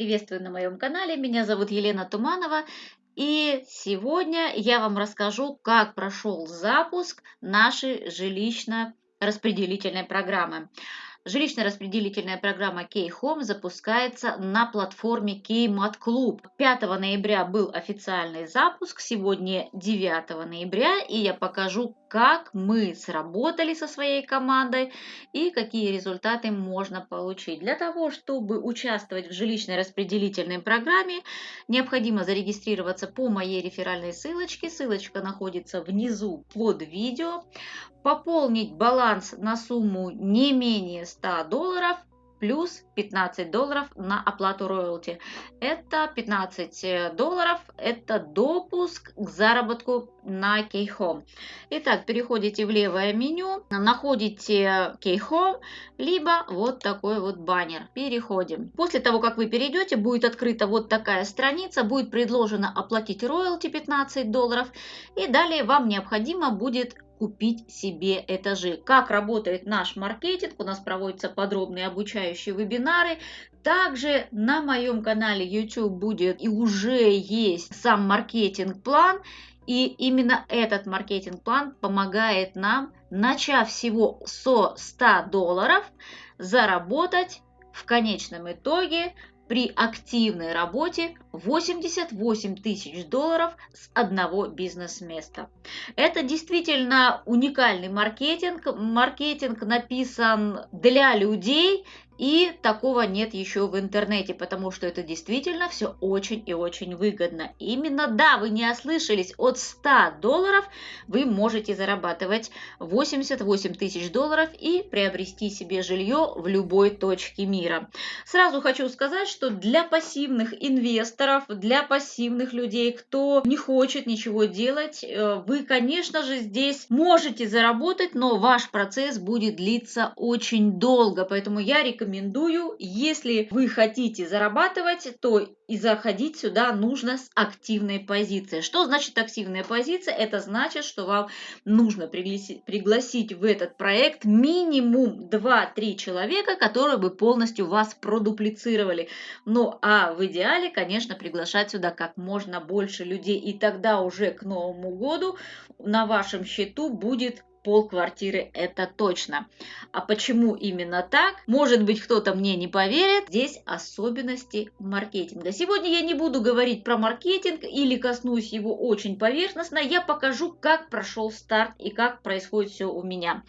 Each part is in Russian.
Приветствую на моем канале, меня зовут Елена Туманова. И сегодня я вам расскажу, как прошел запуск нашей жилищно-распределительной программы. Жилищно-распределительная программа K-Home запускается на платформе K-Mat Club. 5 ноября был официальный запуск, сегодня 9 ноября, и я покажу, как мы сработали со своей командой и какие результаты можно получить. Для того, чтобы участвовать в жилищной распределительной программе, необходимо зарегистрироваться по моей реферальной ссылочке. Ссылочка находится внизу под видео. Пополнить баланс на сумму не менее 100 долларов плюс 15 долларов на оплату роялти. Это 15 э, долларов, это допуск к заработку на Keyhome. Итак, переходите в левое меню, находите Keyhome, либо вот такой вот баннер. Переходим. После того, как вы перейдете, будет открыта вот такая страница, будет предложено оплатить роялти 15 долларов, и далее вам необходимо будет купить себе этажи. Как работает наш маркетинг, у нас проводятся подробные обучающие вебинары. Также на моем канале YouTube будет и уже есть сам маркетинг-план. И именно этот маркетинг-план помогает нам, начав всего со 100 долларов, заработать в конечном итоге при активной работе 88 тысяч долларов с одного бизнес-места. Это действительно уникальный маркетинг. Маркетинг написан для людей, и такого нет еще в интернете, потому что это действительно все очень и очень выгодно. Именно, да, вы не ослышались, от 100 долларов вы можете зарабатывать 88 тысяч долларов и приобрести себе жилье в любой точке мира. Сразу хочу сказать, что для пассивных инвесторов, для пассивных людей, кто не хочет ничего делать, э, вы, конечно же, здесь можете заработать, но ваш процесс будет длиться очень долго, поэтому я рекомендую рекомендую, если вы хотите зарабатывать, то и заходить сюда нужно с активной позиции. Что значит активная позиция? Это значит, что вам нужно пригласить, в этот проект минимум 2-3 человека, которые бы полностью вас продуплицировали. Ну а в идеале, конечно, приглашать сюда как можно больше людей. И тогда уже к Новому году на вашем счету будет пол квартиры это точно. А почему именно так? Может быть, кто-то мне не поверит. Здесь особенности маркетинга. Сегодня я не буду говорить про маркетинг или коснусь его очень поверхностно. Я покажу, как прошел старт и как происходит все у меня.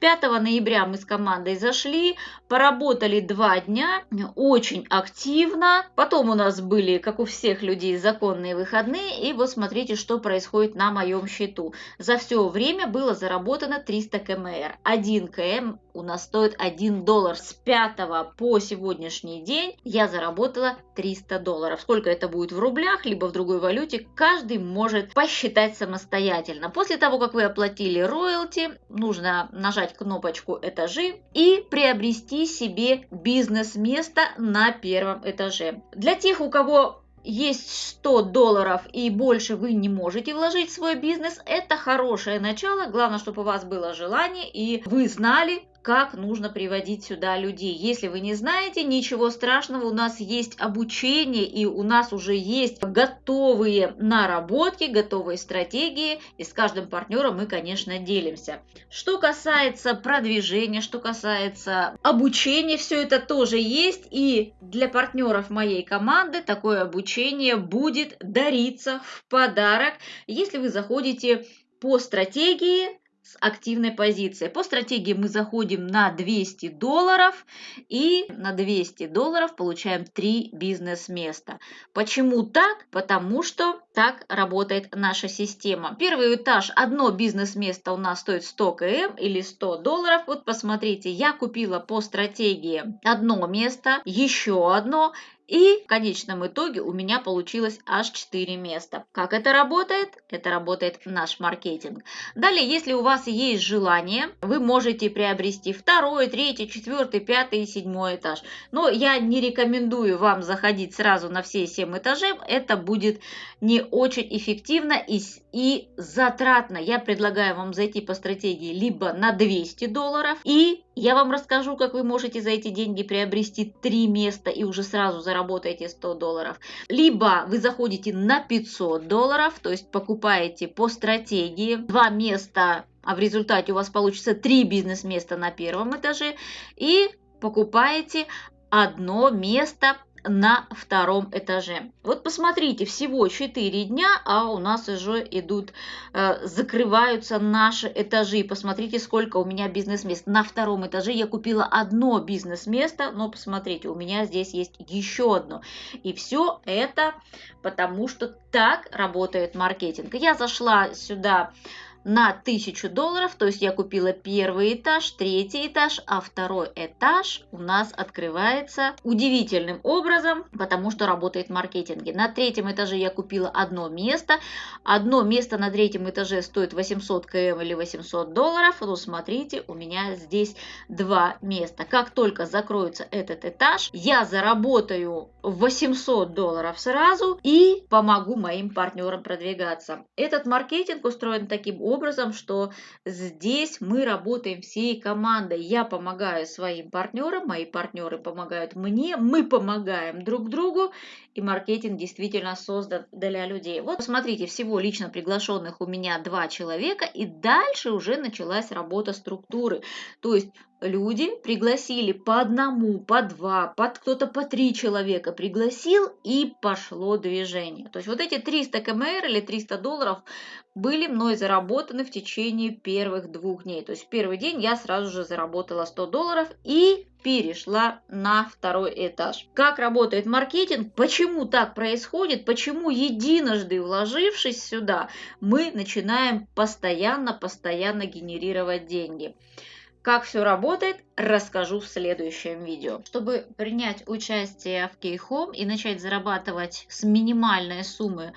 5 ноября мы с командой зашли, поработали два дня, очень активно. Потом у нас были, как у всех людей, законные выходные. И вот смотрите, что происходит на моем счету. За все время было заработано заработано 300 кмр. 1 км у нас стоит 1 доллар. С 5 по сегодняшний день я заработала 300 долларов. Сколько это будет в рублях, либо в другой валюте, каждый может посчитать самостоятельно. После того, как вы оплатили роялти, нужно нажать кнопочку «Этажи» и приобрести себе бизнес-место на первом этаже. Для тех, у кого есть 100 долларов и больше вы не можете вложить в свой бизнес, это хорошее начало. Главное, чтобы у вас было желание и вы знали, как нужно приводить сюда людей. Если вы не знаете, ничего страшного, у нас есть обучение и у нас уже есть готовые наработки, готовые стратегии, и с каждым партнером мы, конечно, делимся. Что касается продвижения, что касается обучения, все это тоже есть, и для партнеров моей команды такое обучение будет дариться в подарок, если вы заходите по стратегии с активной позицией. По стратегии мы заходим на 200 долларов и на 200 долларов получаем 3 бизнес-места. Почему так? Потому что так работает наша система. Первый этаж, одно бизнес-место у нас стоит 100 км или 100 долларов. Вот посмотрите, я купила по стратегии одно место, еще одно и в конечном итоге у меня получилось аж 4 места. Как это работает? Это работает наш маркетинг. Далее, если у вас есть желание, вы можете приобрести второй, третий, четвертый, пятый и седьмой этаж. Но я не рекомендую вам заходить сразу на все 7 этажей. Это будет не очень эффективно и, и затратно. Я предлагаю вам зайти по стратегии либо на 200 долларов и я вам расскажу, как вы можете за эти деньги приобрести три места и уже сразу заработаете 100 долларов. Либо вы заходите на 500 долларов, то есть покупаете по стратегии два места а в результате у вас получится три бизнес-места на первом этаже и покупаете одно место на втором этаже. Вот посмотрите, всего 4 дня, а у нас уже идут, э, закрываются наши этажи. Посмотрите, сколько у меня бизнес-мест. На втором этаже я купила одно бизнес-место, но посмотрите, у меня здесь есть еще одно. И все это потому, что так работает маркетинг. Я зашла сюда на 1000 долларов, то есть я купила первый этаж, третий этаж, а второй этаж у нас открывается удивительным образом, потому что работает маркетинг. На третьем этаже я купила одно место, одно место на третьем этаже стоит 800 км или 800 долларов, ну смотрите, у меня здесь два места. Как только закроется этот этаж, я заработаю 800 долларов сразу и помогу моим партнерам продвигаться. Этот маркетинг устроен таким образом, образом, что здесь мы работаем всей командой. Я помогаю своим партнерам, мои партнеры помогают мне, мы помогаем друг другу, и маркетинг действительно создан для людей. Вот смотрите, всего лично приглашенных у меня два человека, и дальше уже началась работа структуры. То есть люди пригласили по одному, по два, под кто-то по три человека пригласил, и пошло движение. То есть вот эти 300 кмр или 300 долларов были мной заработаны в течение первых двух дней. То есть первый день я сразу же заработала 100 долларов и перешла на второй этаж. Как работает маркетинг, почему так происходит, почему единожды вложившись сюда, мы начинаем постоянно-постоянно генерировать деньги. Как все работает, расскажу в следующем видео. Чтобы принять участие в Кейхом и начать зарабатывать с минимальной суммы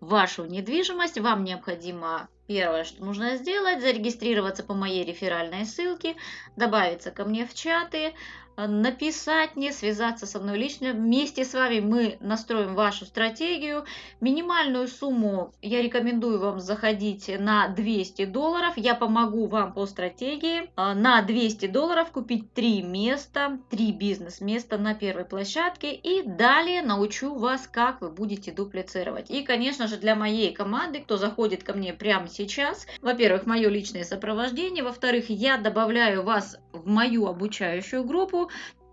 вашу недвижимость, вам необходимо первое, что нужно сделать, зарегистрироваться по моей реферальной ссылке, добавиться ко мне в чаты, написать мне, связаться со мной лично. Вместе с вами мы настроим вашу стратегию. Минимальную сумму я рекомендую вам заходить на 200 долларов. Я помогу вам по стратегии. Э, на 200 долларов купить 3 места, 3 бизнес-места на первой площадке. И далее научу вас, как вы будете дуплицировать. И, конечно же, для моей команды, кто заходит ко мне прямо сейчас, во-первых, мое личное сопровождение, во-вторых, я добавляю вас в мою обучающую группу,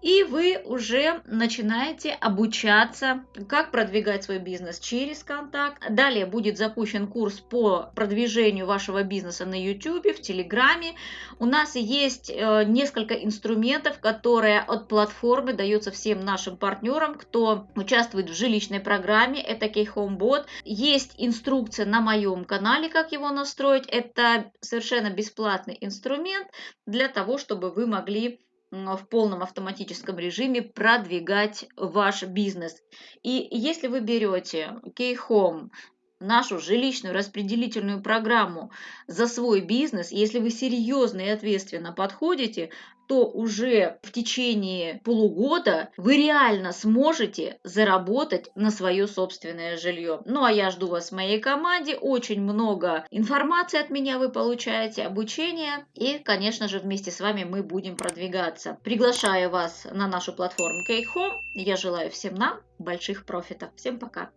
и вы уже начинаете обучаться, как продвигать свой бизнес через контакт. Далее будет запущен курс по продвижению вашего бизнеса на YouTube, в Телеграме. У нас есть э, несколько инструментов, которые от платформы даются всем нашим партнерам, кто участвует в жилищной программе. Это Кейхомбот. Есть инструкция на моем канале, как его настроить. Это совершенно бесплатный инструмент для того, чтобы вы могли в полном автоматическом режиме продвигать ваш бизнес. И если вы берете Key-Home, нашу жилищную распределительную программу за свой бизнес, если вы серьезно и ответственно подходите, то уже в течение полугода вы реально сможете заработать на свое собственное жилье. Ну а я жду вас в моей команде. Очень много информации от меня вы получаете, обучение. И, конечно же, вместе с вами мы будем продвигаться. Приглашаю вас на нашу платформу Кейхом. Я желаю всем нам больших профитов. Всем пока!